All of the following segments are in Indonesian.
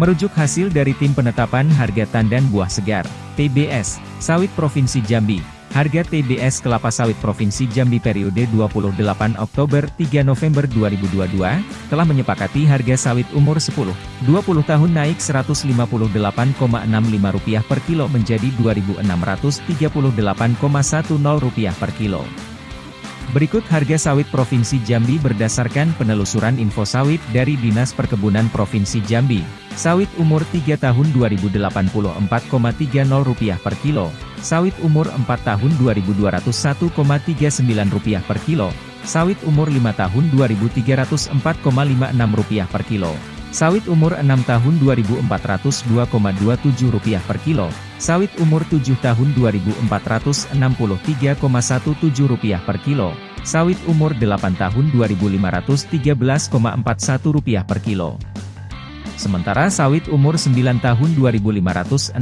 Merujuk hasil dari Tim Penetapan Harga Tandan Buah Segar, TBS, Sawit Provinsi Jambi, harga TBS kelapa sawit Provinsi Jambi periode 28 Oktober 3 November 2022, telah menyepakati harga sawit umur 10, 20 tahun naik Rp158,65 per kilo menjadi Rp2.638,10 per kilo. Berikut harga sawit Provinsi Jambi berdasarkan penelusuran info sawit dari Dinas Perkebunan Provinsi Jambi. Sawit umur 3 tahun Rp2084,30 per kilo. Sawit umur 4 tahun Rp2201,39 per kilo. Sawit umur 5 tahun Rp2304,56 per kilo. Sawit umur 6 tahun Rp2.402,27 per kilo. Sawit umur 7 tahun Rp2.463,17 per kilo. Sawit umur 8 tahun Rp2.513,41 per kilo. Sementara sawit umur 9 tahun Rp2.564,27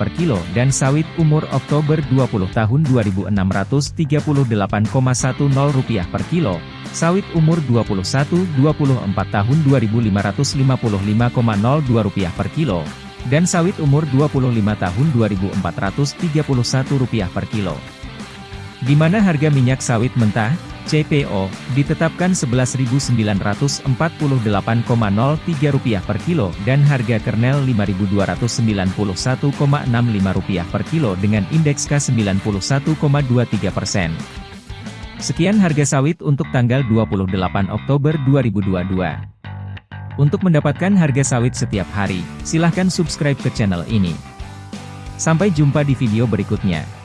per kilo dan sawit umur Oktober 20 tahun Rp2.638,10 per kilo, sawit umur 21-24 tahun Rp2.555,02 per kilo, dan sawit umur 25 tahun Rp2.431 per kilo. Di mana harga minyak sawit mentah, CPO, ditetapkan Rp11.948,03 per kilo dan harga kernel Rp5.291,65 per kilo dengan indeks K91,23 persen. Sekian harga sawit untuk tanggal 28 Oktober 2022. Untuk mendapatkan harga sawit setiap hari, silahkan subscribe ke channel ini. Sampai jumpa di video berikutnya.